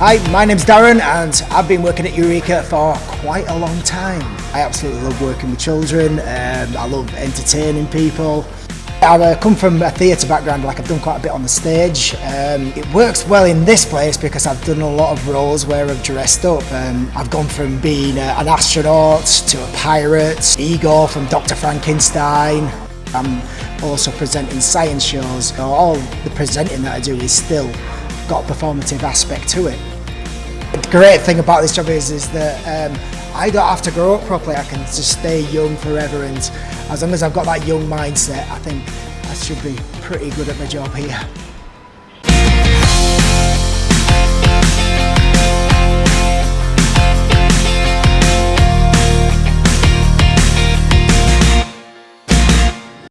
Hi, my name's Darren and I've been working at Eureka for quite a long time. I absolutely love working with children, um, I love entertaining people. I've uh, come from a theatre background, like I've done quite a bit on the stage. Um, it works well in this place because I've done a lot of roles where I've dressed up. Um, I've gone from being uh, an astronaut to a pirate, Igor from Dr. Frankenstein. I'm also presenting science shows. So all the presenting that I do is still got a performative aspect to it. The great thing about this job is, is that um, I don't have to grow up properly. I can just stay young forever and as long as I've got that young mindset, I think I should be pretty good at my job here.